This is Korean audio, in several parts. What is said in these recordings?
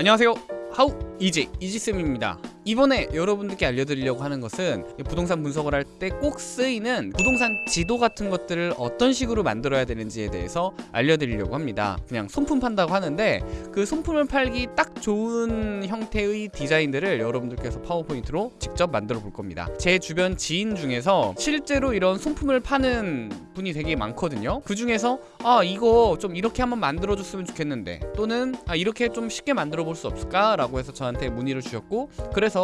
안녕하세요. 하우 이지 이지쌤입니다 이번에 여러분들께 알려드리려고 하는 것은 부동산 분석을 할 때 꼭 쓰이는 부동산 지도 같은 것들을 어떤 식으로 만들어야 되는지에 대해서 알려드리려고 합니다. 그냥 손품 판다고 하는데 그 손품을 팔기 딱 좋은 형태의 디자인들을 여러분들께서 파워포인트로 직접 만들어 볼 겁니다. 제 주변 지인 중에서 실제로 이런 손품을 파는 분이 되게 많거든요. 그 중에서 아 이거 좀 이렇게 한번 만들어 줬으면 좋겠는데 또는 아 이렇게 좀 쉽게 만들어 볼 수 없을까 라고 해서 저한테 문의를 주셨고 그래서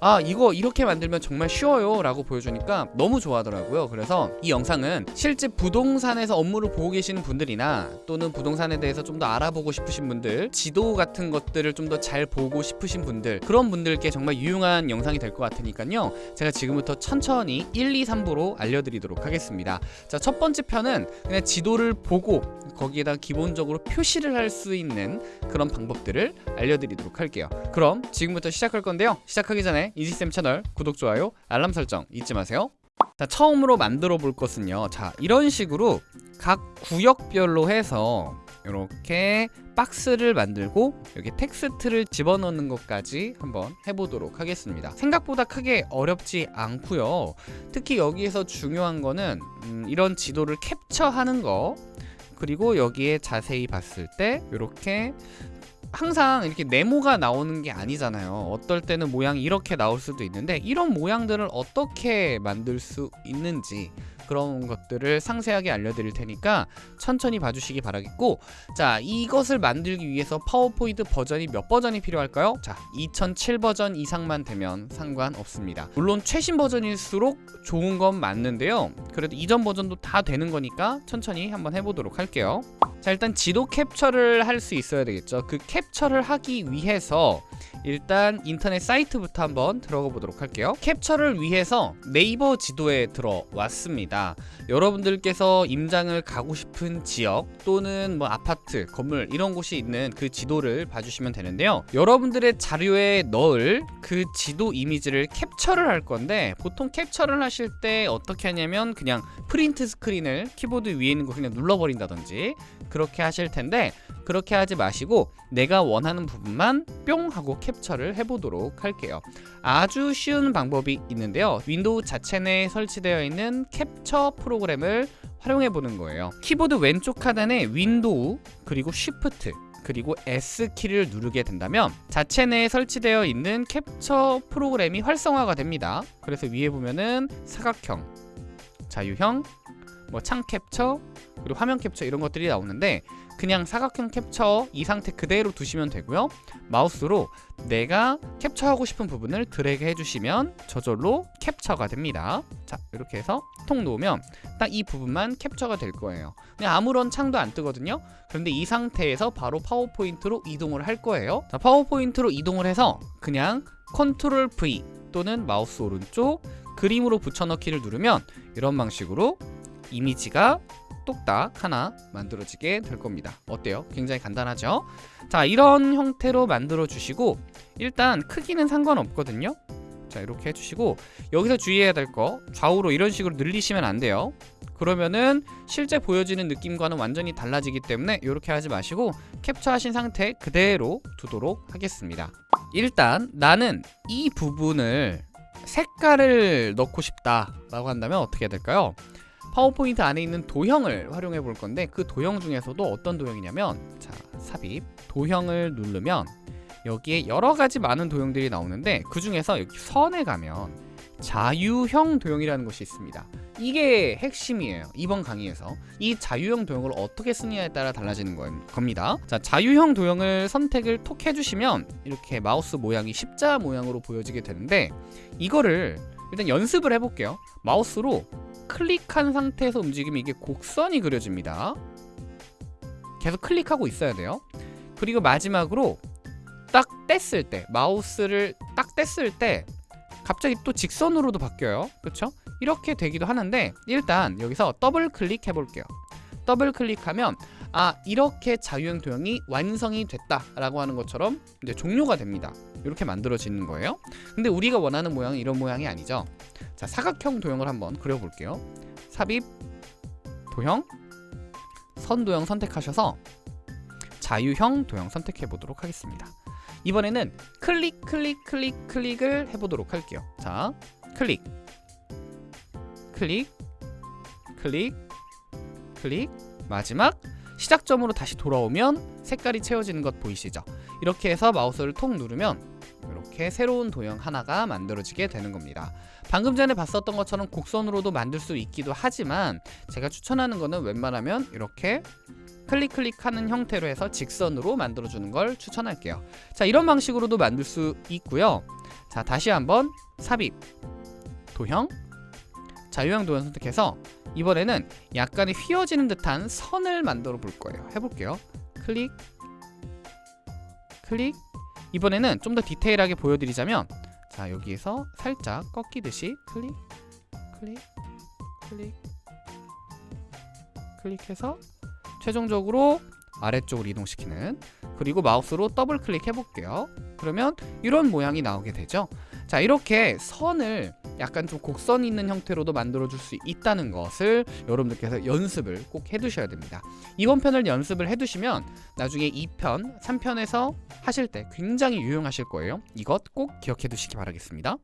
아 이거 이렇게 만들면 정말 쉬워요 라고 보여주니까 너무 좋아하더라고요. 그래서 이 영상은 실제 부동산에서 업무를 보고 계시는 분들이나 또는 부동산에 대해서 좀 더 알아보고 싶으신 분들 지도 같은 것들을 좀 더 잘 보고 싶으신 분들 그런 분들께 정말 유용한 영상이 될 것 같으니까요. 제가 지금부터 천천히 1, 2, 3부로 알려드리도록 하겠습니다. 자 첫 번째 편은 그냥 지도를 보고 거기에다 기본적으로 표시를 할 수 있는 그런 방법들을 알려드리도록 할게요. 그럼 지금부터 시작할 건데요 시작하기 전에 이지쌤 채널 구독, 좋아요, 알람 설정 잊지 마세요. 자 처음으로 만들어 볼 것은요. 자 이런 식으로 각 구역별로 해서 이렇게 박스를 만들고 여기 텍스트를 집어넣는 것까지 한번 해보도록 하겠습니다. 생각보다 크게 어렵지 않고요. 특히 여기에서 중요한 거는 음, 이런 지도를 캡처하는 거. 그리고 여기에 자세히 봤을 때 이렇게 항상 이렇게 네모가 나오는 게 아니잖아요. 어떨 때는 모양이 이렇게 나올 수도 있는데 이런 모양들을 어떻게 만들 수 있는지 그런 것들을 상세하게 알려드릴 테니까 천천히 봐주시기 바라겠고 자 이것을 만들기 위해서 파워포인트 버전이 몇 버전이 필요할까요? 자 2007 버전 이상만 되면 상관없습니다. 물론 최신 버전일수록 좋은 건 맞는데요. 그래도 이전 버전도 다 되는 거니까 천천히 한번 해보도록 할게요. 자 일단 지도 캡처를 할 수 있어야 되겠죠. 그 캡처를 하기 위해서 일단 인터넷 사이트부터 한번 들어가 보도록 할게요. 캡처를 위해서 네이버 지도에 들어왔습니다 여러분들께서 임장을 가고 싶은 지역 또는 뭐 아파트 건물 이런 곳이 있는 그 지도를 봐주시면 되는데요. 여러분들의 자료에 넣을 그 지도 이미지를 캡처를 할 건데 보통 캡처를 하실 때 어떻게 하냐면 그냥 print screen을 키보드 위에 있는 거 그냥 눌러버린다든지 그렇게 하실 텐데 그렇게 하지 마시고 내가 원하는 부분만 뿅 하고 캡처를 해보도록 할게요. 아주 쉬운 방법이 있는데요. 윈도우 자체 내에 설치되어 있는 캡처 프로그램을 활용해 보는 거예요. 키보드 왼쪽 하단에 윈도우 그리고 shift 그리고 S키를 누르게 된다면 자체 내에 설치되어 있는 캡처 프로그램이 활성화가 됩니다. 그래서 위에 보면은 사각형 자유형 뭐 창 캡처 그리고 화면 캡처 이런 것들이 나오는데 그냥 사각형 캡처 이 상태 그대로 두시면 되고요. 마우스로 내가 캡처하고 싶은 부분을 드래그 해주시면 저절로 캡처가 됩니다. 자 이렇게 해서 통 놓으면 딱 이 부분만 캡처가 될 거예요. 그냥 아무런 창도 안 뜨거든요. 그런데 이 상태에서 바로 파워포인트로 이동을 할 거예요. 자 파워포인트로 이동을 해서 그냥 컨트롤 V 또는 마우스 오른쪽 그림으로 붙여넣기를 누르면 이런 방식으로 이미지가 똑딱 하나 만들어지게 될 겁니다 어때요? 굉장히 간단하죠? 자 이런 형태로 만들어 주시고 일단 크기는 상관없거든요 자 이렇게 해주시고 여기서 주의해야 될 거 좌우로 이런 식으로 늘리시면 안 돼요 그러면은 실제 보여지는 느낌과는 완전히 달라지기 때문에 이렇게 하지 마시고 캡처하신 상태 그대로 두도록 하겠습니다 일단 나는 이 부분을 색깔을 넣고 싶다 라고 한다면 어떻게 해야 될까요? 파워포인트 안에 있는 도형을 활용해 볼 건데 그 도형 중에서도 어떤 도형이냐면 자 삽입. 도형을 누르면 여기에 여러 가지 많은 도형들이 나오는데 그 중에서 여기 선에 가면 자유형 도형이라는 것이 있습니다. 이게 핵심이에요 이번 강의에서. 이 자유형 도형을 어떻게 쓰느냐에 따라 달라지는 겁니다. 자 자유형 도형을 선택을 톡 해주시면 이렇게 마우스 모양이 십자 모양으로 보여지게 되는데 이거를 일단 연습을 해볼게요. 마우스로 클릭한 상태에서 움직이면 이게 곡선이 그려집니다. 계속 클릭하고 있어야 돼요. 그리고 마지막으로 딱 뗐을 때 마우스를 딱 뗐을 때 갑자기 또 직선으로도 바뀌어요. 그렇죠? 이렇게 되기도 하는데 일단 여기서 더블 클릭해 볼게요. 더블 클릭하면 아 이렇게 자유형 도형이 완성이 됐다 라고 하는 것처럼 이제 종료가 됩니다 이렇게 만들어지는 거예요. 근데 우리가 원하는 모양은 이런 모양이 아니죠. 자 사각형 도형을 한번 그려볼게요. 삽입 도형 선 도형 선택하셔서 자유형 도형 선택해 보도록 하겠습니다. 이번에는 클릭 클릭 클릭 클릭을 해보도록 할게요. 자 클릭 클릭 클릭 클릭. 마지막 시작점으로 다시 돌아오면 색깔이 채워지는 것 보이시죠 이렇게 해서 마우스를 톡 누르면 이렇게 새로운 도형 하나가 만들어지게 되는 겁니다. 방금 전에 봤었던 것처럼 곡선으로도 만들 수 있기도 하지만 제가 추천하는 거는 웬만하면 이렇게 클릭 클릭하는 형태로 해서 직선으로 만들어주는 걸 추천할게요. 자 이런 방식으로도 만들 수 있고요. 자 다시 한번 삽입 도형 자유형 도형 선택해서 이번에는 약간의 휘어지는 듯한 선을 만들어 볼 거예요. 해볼게요. 클릭 클릭. 이번에는 좀 더 디테일하게 보여드리자면 자 여기에서 살짝 꺾이듯이 클릭 클릭 클릭 클릭해서 최종적으로 아래쪽으로 이동시키는 그리고 마우스로 더블 클릭해 볼게요. 그러면 이런 모양이 나오게 되죠 자 이렇게 선을 약간 좀 곡선 있는 형태로도 만들어 줄 수 있다는 것을 여러분들께서 연습을 꼭 해두셔야 됩니다. 이번 편을 연습을 해두시면 나중에 2편, 3편에서 하실 때 굉장히 유용하실 거예요. 이것 꼭 기억해 두시기 바라겠습니다.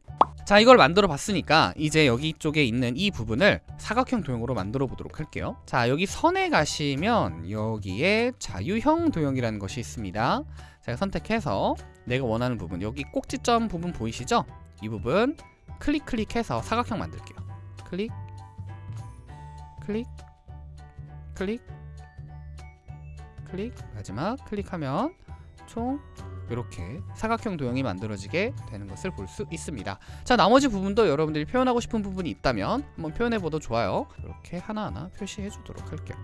자 이걸 만들어 봤으니까 이제 여기 쪽에 있는 이 부분을 사각형 도형으로 만들어 보도록 할게요. 자 여기 선에 가시면 여기에 자유형 도형이라는 것이 있습니다. 제가 선택해서 내가 원하는 부분. 여기 꼭지점 부분 보이시죠? 이 부분 클릭 클릭해서 사각형 만들게요. 클릭 클릭 클릭 클릭. 마지막 클릭하면 총 이렇게 사각형 도형이 만들어지게 되는 것을 볼 수 있습니다. 자 나머지 부분도 여러분들이 표현하고 싶은 부분이 있다면 한번 표현해봐도 좋아요. 이렇게 하나하나 표시해 주도록 할게요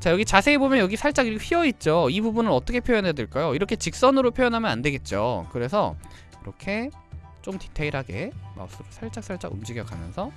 자 여기 자세히 보면 여기 살짝 이렇게 휘어있죠. 이 부분을 어떻게 표현해야 될까요? 이렇게 직선으로 표현하면 안 되겠죠. 그래서 이렇게 좀 디테일하게 마우스로 살짝 살짝 움직여 가면서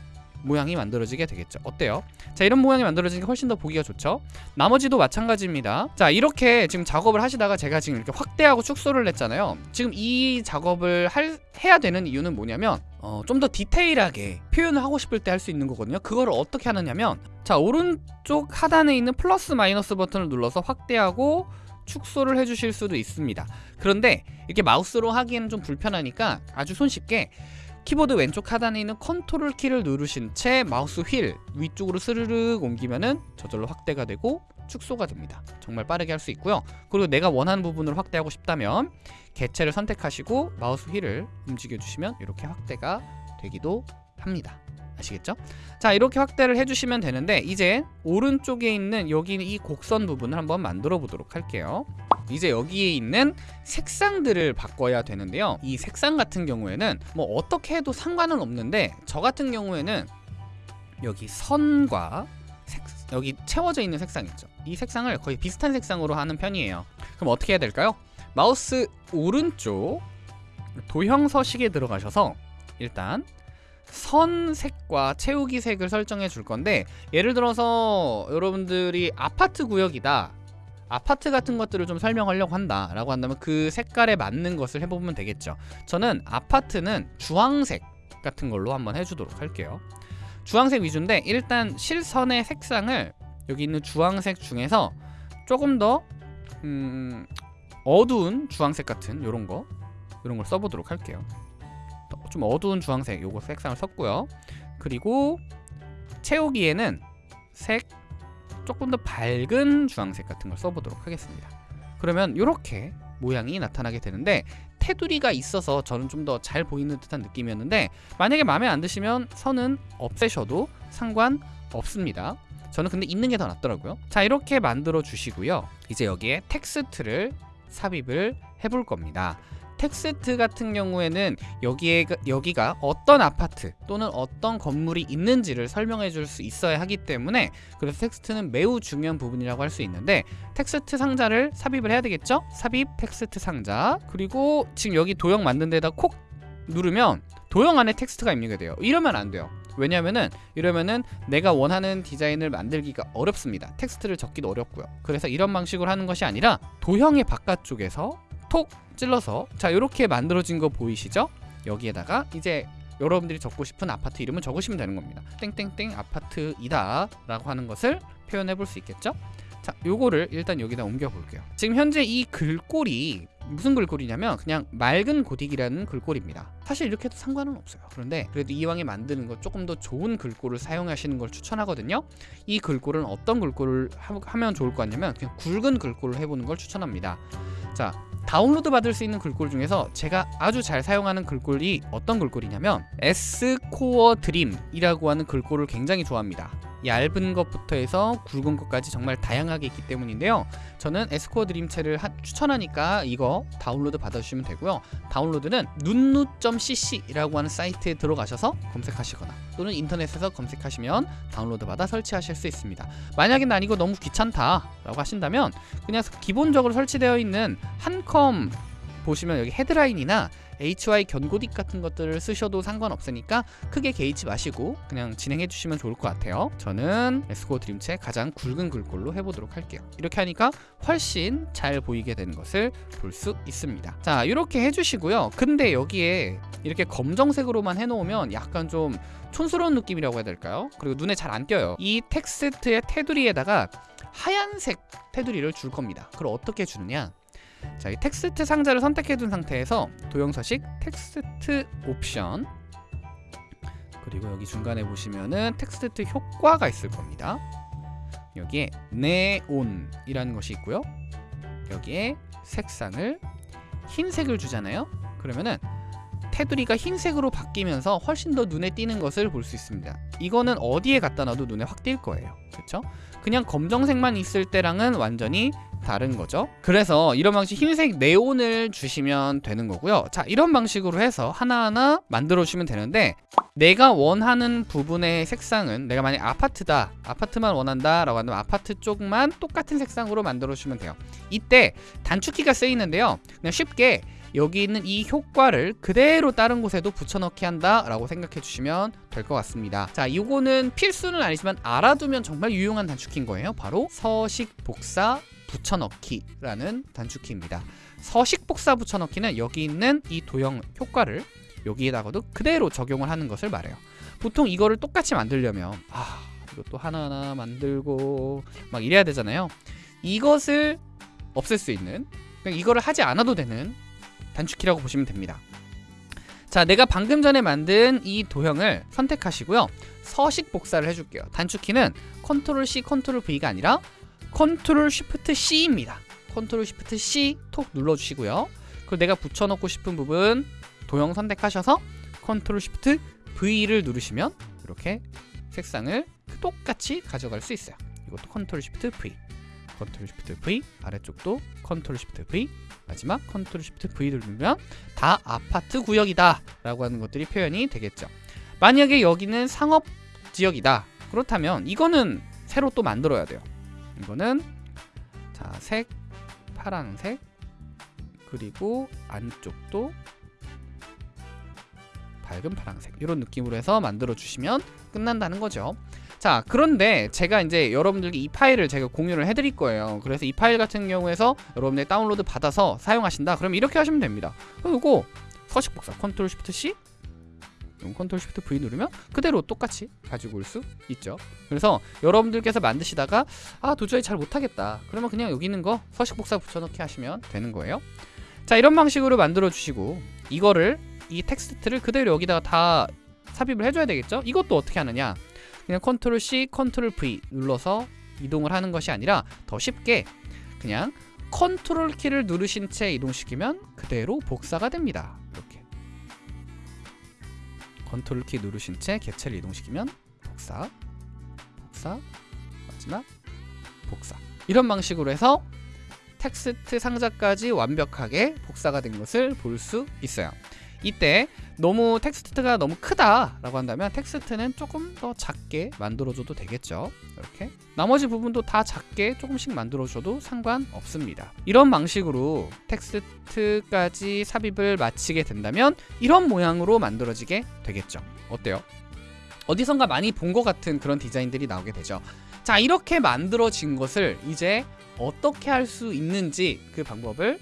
모양이 만들어지게 되겠죠. 어때요? 자 이런 모양이 만들어지는 게 훨씬 더 보기가 좋죠. 나머지도 마찬가지입니다. 자 이렇게 지금 작업을 하시다가 제가 지금 이렇게 확대하고 축소를 했잖아요. 지금 이 작업을 할, 해야 되는 이유는 뭐냐면 어, 좀 더 디테일하게 표현을 하고 싶을 때 할 수 있는 거거든요. 그거를 어떻게 하느냐면 자 오른쪽 하단에 있는 플러스 마이너스 버튼을 눌러서 확대하고 축소를 해주실 수도 있습니다. 그런데 이렇게 마우스로 하기에는 좀 불편하니까 아주 손쉽게 키보드 왼쪽 하단에 있는 컨트롤 키를 누르신 채 마우스 휠 위쪽으로 스르륵 옮기면은 저절로 확대가 되고 축소가 됩니다. 정말 빠르게 할 수 있고요. 그리고 내가 원하는 부분을 확대하고 싶다면 개체를 선택하시고 마우스 휠을 움직여 주시면 이렇게 확대가 되기도 합니다. 아시겠죠? 자 이렇게 확대를 해주시면 되는데 이제 오른쪽에 있는 여기 이 곡선 부분을 한번 만들어 보도록 할게요 이제 여기에 있는 색상들을 바꿔야 되는데요. 이 색상 같은 경우에는 뭐 어떻게 해도 상관은 없는데 저 같은 경우에는 여기 선과 색, 여기 채워져 있는 색상 있죠. 이 색상을 거의 비슷한 색상으로 하는 편이에요. 그럼 어떻게 해야 될까요? 마우스 오른쪽 도형 서식에 들어가셔서 일단 선색과 채우기 색을 설정해 줄 건데 예를 들어서 여러분들이 아파트 구역이다 아파트 같은 것들을 좀 설명하려고 한다 라고 한다면 그 색깔에 맞는 것을 해보면 되겠죠. 저는 아파트는 주황색 같은 걸로 한번 해주도록 할게요. 주황색 위주인데 일단 실선의 색상을 여기 있는 주황색 중에서 조금 더 음, 어두운 주황색 같은 요런 거 이런 걸 써보도록 할게요. 좀 어두운 주황색 요거 색상을 썼고요. 그리고 채우기에는 색 조금 더 밝은 주황색 같은 걸 써보도록 하겠습니다. 그러면 이렇게 모양이 나타나게 되는데 테두리가 있어서 저는 좀 더 잘 보이는 듯한 느낌이었는데 만약에 마음에 안 드시면 선은 없애셔도 상관없습니다. 저는 근데 있는 게 더 낫더라고요. 자 이렇게 만들어 주시고요. 이제 여기에 텍스트를 삽입을 해볼 겁니다 텍스트 같은 경우에는 여기에 여기가 어떤 아파트 또는 어떤 건물이 있는지를 설명해 줄 수 있어야 하기 때문에 그래서 텍스트는 매우 중요한 부분이라고 할 수 있는데 텍스트 상자를 삽입을 해야 되겠죠? 삽입 텍스트 상자. 그리고 지금 여기 도형 만든 데다 콕 누르면 도형 안에 텍스트가 입력이 돼요. 이러면 안 돼요. 왜냐면은 이러면은 내가 원하는 디자인을 만들기가 어렵습니다. 텍스트를 적기도 어렵고요. 그래서 이런 방식으로 하는 것이 아니라 도형의 바깥쪽에서 톡 찔러서 자 이렇게 만들어진 거 보이시죠? 여기에다가 이제 여러분들이 적고 싶은 아파트 이름을 적으시면 되는 겁니다. 땡땡땡 아파트이다 라고 하는 것을 표현해 볼 수 있겠죠? 자 요거를 일단 여기다 옮겨 볼게요. 지금 현재 이 글꼴이 무슨 글꼴이냐면 그냥 맑은 고딕이라는 글꼴입니다. 사실 이렇게 해도 상관은 없어요. 그런데 그래도 이왕에 만드는 거 조금 더 좋은 글꼴을 사용하시는 걸 추천하거든요. 이 글꼴은 어떤 글꼴을 하, 면 좋을 것 같냐면 그냥 굵은 글꼴을 해보는 걸 추천합니다. 자 다운로드 받을 수 있는 글꼴 중에서 제가 아주 잘 사용하는 글꼴이 어떤 글꼴이냐면 S코어 드림이라고 하는 글꼴을 굉장히 좋아합니다 얇은 것부터 해서 굵은 것까지 정말 다양하게 있기 때문인데요. 저는 에스코어 드림체를 하, 추천하니까 이거 다운로드 받아주시면 되고요. 다운로드는 눈누.cc라고 하는 사이트에 들어가셔서 검색하시거나 또는 인터넷에서 검색하시면 다운로드 받아 설치하실 수 있습니다. 만약에 난 이거 너무 귀찮다 라고 하신다면 그냥 기본적으로 설치되어 있는 한컴 보시면 여기 헤드라인이나 HY 견고딕 같은 것들을 쓰셔도 상관없으니까 크게 개의치 마시고 그냥 진행해 주시면 좋을 것 같아요. 저는 에스코 드림체 가장 굵은 글꼴로 해보도록 할게요. 이렇게 하니까 훨씬 잘 보이게 되는 것을 볼 수 있습니다. 자 이렇게 해주시고요. 근데 여기에 이렇게 검정색으로만 해놓으면 약간 좀 촌스러운 느낌이라고 해야 될까요? 그리고 눈에 잘 안 띄어요. 이 텍스트의 테두리에다가 하얀색 테두리를 줄 겁니다. 그걸 어떻게 주느냐 자, 이 텍스트 상자를 선택해 둔 상태에서 도형 서식 텍스트 옵션 그리고 여기 중간에 보시면은 텍스트 효과가 있을 겁니다. 여기에 네온이라는 것이 있고요. 여기에 색상을 흰색을 주잖아요. 그러면은 테두리가 흰색으로 바뀌면서 훨씬 더 눈에 띄는 것을 볼 수 있습니다. 이거는 어디에 갖다 놔도 눈에 확 띌 거예요. 그렇죠? 그냥 검정색만 있을 때랑은 완전히 다른 거죠 그래서 이런 방식 흰색 네온을 주시면 되는 거고요 자 이런 방식으로 해서 하나하나 만들어 주시면 되는데 내가 원하는 부분의 색상은 내가 만약 아파트다 아파트만 원한다 라고 한다면 아파트 쪽만 똑같은 색상으로 만들어 주시면 돼요 이때 단축키가 쓰이는데요 그냥 쉽게 여기 있는 이 효과를 그대로 다른 곳에도 붙여넣기 한다 라고 생각해 주시면 될 것 같습니다 자 이거는 필수는 아니지만 알아두면 정말 유용한 단축키인 거예요 바로 서식 복사 붙여넣기라는 단축키입니다. 서식 복사 붙여넣기는 여기 있는 이 도형 효과를 여기에다가도 그대로 적용을 하는 것을 말해요. 보통 이거를 똑같이 만들려면 아 이것도 하나하나 만들고 막 이래야 되잖아요. 이것을 없앨 수 있는 이거를 하지 않아도 되는 단축키라고 보시면 됩니다. 자 내가 방금 전에 만든 이 도형을 선택하시고요 서식 복사를 해줄게요 단축키는 컨트롤 C 컨트롤 V가 아니라 컨트롤 쉬프트 C입니다. 컨트롤 쉬프트 C 톡 눌러주시고요. 그리고 내가 붙여넣고 싶은 부분 도형 선택하셔서 컨트롤 쉬프트 V를 누르시면 이렇게 색상을 똑같이 가져갈 수 있어요. 이것도 컨트롤 쉬프트 V 컨트롤 쉬프트 V 아래쪽도 컨트롤 쉬프트 V 마지막 컨트롤 쉬프트 V 누르면 다 아파트 구역이다 라고 하는 것들이 표현이 되겠죠. 만약에 여기는 상업 지역이다. 그렇다면 이거는 새로 또 만들어야 돼요. 이거는 자, 색 파란색 그리고 안쪽도 밝은 파란색. 이런 느낌으로 해서 만들어 주시면 끝난다는 거죠 자 그런데 제가 이제 여러분들께 이 파일을 제가 공유를 해드릴 거예요. 그래서 이 파일 같은 경우에서 여러분들 다운로드 받아서 사용하신다. 그러면 이렇게 하시면 됩니다. 그리고 서식 복사 컨트롤 쉬프트 C? 컨트롤 쉬프트 V 누르면 그대로 똑같이 가지고 올 수 있죠. 그래서 여러분들께서 만드시다가 아 도저히 잘 못하겠다. 그러면 그냥 여기 있는 거 서식 복사 붙여넣기 하시면 되는 거예요. 자 이런 방식으로 만들어 주시고 이거를 이 텍스트를 그대로 여기다가 다 삽입을 해줘야 되겠죠? 이것도 어떻게 하느냐 그냥 컨트롤 C 컨트롤 V 눌러서 이동을 하는 것이 아니라 더 쉽게 그냥 컨트롤 키를 누르신 채 이동시키면 그대로 복사가 됩니다. 컨트롤 키 누르신 채 객체를 이동시키면 복사, 복사, 마지막 복사. 이런 방식으로 해서 텍스트 상자까지 완벽하게 복사가 된 것을 볼 수 있어요 이때 너무 텍스트가 너무 크다 라고 한다면 텍스트는 조금 더 작게 만들어줘도 되겠죠. 이렇게. 나머지 부분도 다 작게 조금씩 만들어줘도 상관없습니다. 이런 방식으로 텍스트까지 삽입을 마치게 된다면 이런 모양으로 만들어지게 되겠죠. 어때요? 어디선가 많이 본 것 같은 그런 디자인들이 나오게 되죠. 자 이렇게 만들어진 것을 이제 어떻게 할 수 있는지 그 방법을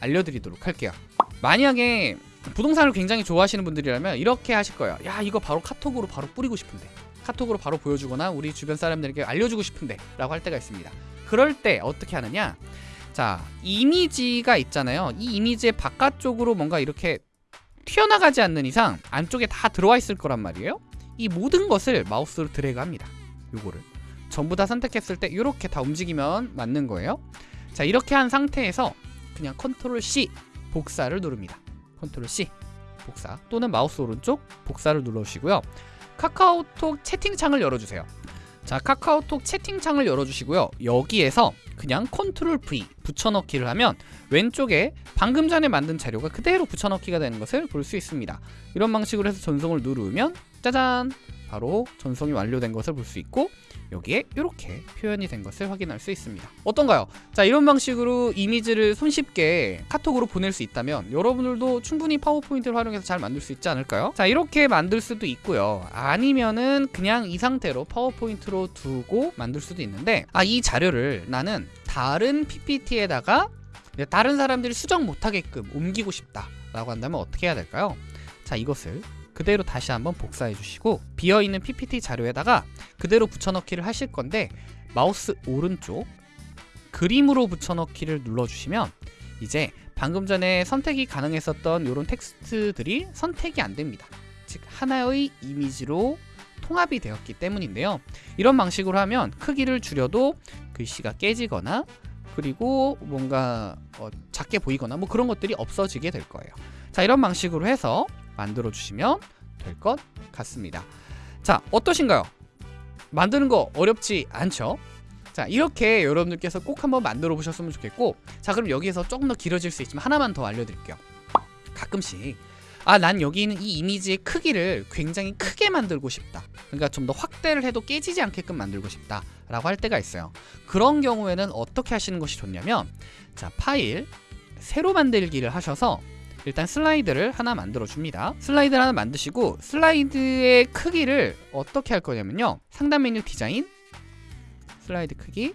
알려드리도록 할게요. 만약에 부동산을 굉장히 좋아하시는 분들이라면 이렇게 하실 거예요. 야 이거 바로 카톡으로 바로 뿌리고 싶은데 카톡으로 바로 보여주거나 우리 주변 사람들에게 알려주고 싶은데 라고 할 때가 있습니다. 그럴 때 어떻게 하느냐? 자 이미지가 있잖아요. 이 이미지의 바깥쪽으로 뭔가 이렇게 튀어나가지 않는 이상 안쪽에 다 들어와 있을 거란 말이에요. 이 모든 것을 마우스로 드래그합니다. 요거를. 전부 다 선택했을 때 이렇게 다 움직이면 맞는 거예요. 자 이렇게 한 상태에서 그냥 컨트롤 C 복사를 누릅니다 컨트롤 C 복사 또는 마우스 오른쪽 복사를 눌러주시고요. 카카오톡 채팅창을 열어주세요. 자 카카오톡 채팅창을 열어주시고요. 여기에서 그냥 컨트롤 V 붙여넣기를 하면 왼쪽에 방금 전에 만든 자료가 그대로 붙여넣기가 되는 것을 볼 수 있습니다. 이런 방식으로 해서 전송을 누르면 짜잔 바로 전송이 완료된 것을 볼 수 있고 여기에 이렇게 표현이 된 것을 확인할 수 있습니다 어떤가요? 자 이런 방식으로 이미지를 손쉽게 카톡으로 보낼 수 있다면 여러분들도 충분히 파워포인트를 활용해서 잘 만들 수 있지 않을까요? 자 이렇게 만들 수도 있고요 아니면은 그냥 이 상태로 파워포인트로 두고 만들 수도 있는데 아 이 자료를 나는 다른 PPT에다가 다른 사람들이 수정 못하게끔 옮기고 싶다 라고 한다면 어떻게 해야 될까요? 자 이것을 그대로 다시 한번 복사해 주시고 비어있는 PPT 자료에다가 그대로 붙여넣기를 하실 건데 마우스 오른쪽 그림으로 붙여넣기를 눌러주시면 이제 방금 전에 선택이 가능했었던 이런 텍스트들이 선택이 안 됩니다. 즉 하나의 이미지로 통합이 되었기 때문인데요. 이런 방식으로 하면 크기를 줄여도 글씨가 깨지거나 그리고 뭔가 어, 작게 보이거나 뭐 그런 것들이 없어지게 될 거예요. 자 이런 방식으로 해서 만들어 주시면 될 것 같습니다. 자 어떠신가요? 만드는 거 어렵지 않죠? 자 이렇게 여러분들께서 꼭 한번 만들어 보셨으면 좋겠고 자 그럼 여기에서 조금 더 길어질 수 있지만 하나만 더 알려드릴게요. 가끔씩. 아 난 여기 있는 이 이미지의 크기를 굉장히 크게 만들고 싶다. 그러니까 좀 더 확대를 해도 깨지지 않게끔 만들고 싶다. 라고 할 때가 있어요. 그런 경우에는 어떻게 하시는 것이 좋냐면 자 파일 새로 만들기를 하셔서 일단 슬라이드를 하나 만들어 줍니다. 슬라이드를 하나 만드시고 슬라이드의 크기를 어떻게 할 거냐면요. 상단 메뉴 디자인 슬라이드 크기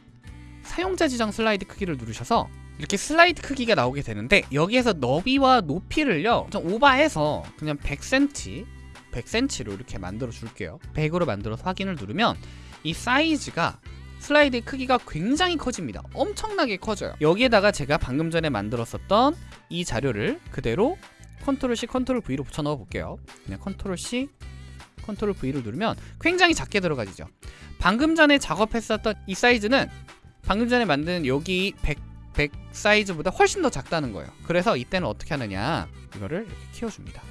사용자 지정 슬라이드 크기를 누르셔서 이렇게 슬라이드 크기가 나오게 되는데 여기에서 너비와 높이를요. 좀 오버해서 그냥 100cm 100cm로 이렇게 만들어 줄게요. 100으로 만들어서 확인을 누르면 이 사이즈가 슬라이드의 크기가 굉장히 커집니다. 엄청나게 커져요. 여기에다가 제가 방금 전에 만들었었던 이 자료를 그대로 컨트롤 C 컨트롤 V로 붙여 넣어 볼게요. 그냥 컨트롤 C 컨트롤 V를 누르면 굉장히 작게 들어가지죠. 방금 전에 작업했었던 이 사이즈는 방금 전에 만든 여기 100, 100 사이즈보다 훨씬 더 작다는 거예요. 그래서 이때는 어떻게 하느냐? 이거를 이렇게 키워줍니다.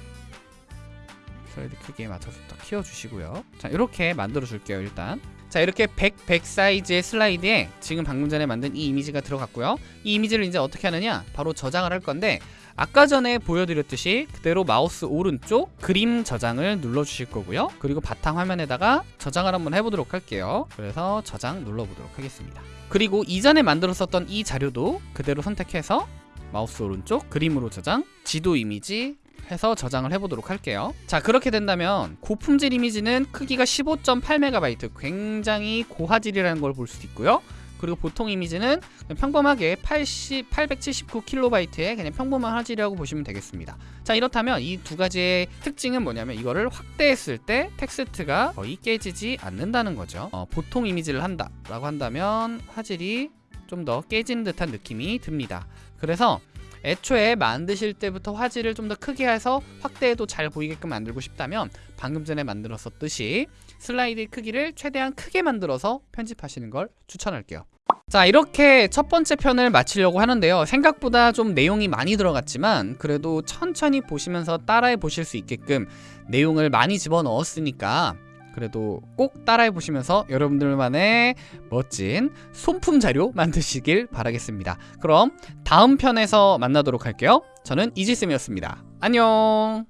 슬라이드 크기에 맞춰서 또 키워주시고요. 자 이렇게 만들어 줄게요 일단 자 이렇게 100, 100 사이즈의 슬라이드에 지금 방금 전에 만든 이 이미지가 들어갔고요. 이 이미지를 이제 어떻게 하느냐? 바로 저장을 할 건데 아까 전에 보여드렸듯이 그대로 마우스 오른쪽 그림 저장을 눌러주실 거고요. 그리고 바탕 화면에다가 저장을 한번 해보도록 할게요. 그래서 저장 눌러보도록 하겠습니다. 그리고 이전에 만들었었던 이 자료도 그대로 선택해서 마우스 오른쪽 그림으로 저장 지도 이미지 해서 저장을 해보도록 할게요. 자 그렇게 된다면 고품질 이미지는 크기가 15.8MB 굉장히 고화질이라는 걸 볼수 있고요. 그리고 보통 이미지는 평범하게 80, 879KB의 그냥 평범한 화질이라고 보시면 되겠습니다. 자 이렇다면 이 두 가지의 특징은 뭐냐면 이거를 확대했을 때 텍스트가 거의 깨지지 않는다는 거죠. 어, 보통 이미지를 한다 라고 한다면 화질이 좀 더 깨진 듯한 느낌이 듭니다. 그래서 애초에 만드실 때부터 화질을 좀 더 크게 해서 확대해도 잘 보이게끔 만들고 싶다면 방금 전에 만들었었듯이 슬라이드 크기를 최대한 크게 만들어서 편집하시는 걸 추천할게요. 자 이렇게 첫 번째 편을 마치려고 하는데요. 생각보다 좀 내용이 많이 들어갔지만 그래도 천천히 보시면서 따라해 보실 수 있게끔 내용을 많이 집어넣었으니까 그래도 꼭 따라해 보시면서 여러분들만의 멋진 손품 자료 만드시길 바라겠습니다. 그럼 다음 편에서 만나도록 할게요. 저는 이지쌤이었습니다. 안녕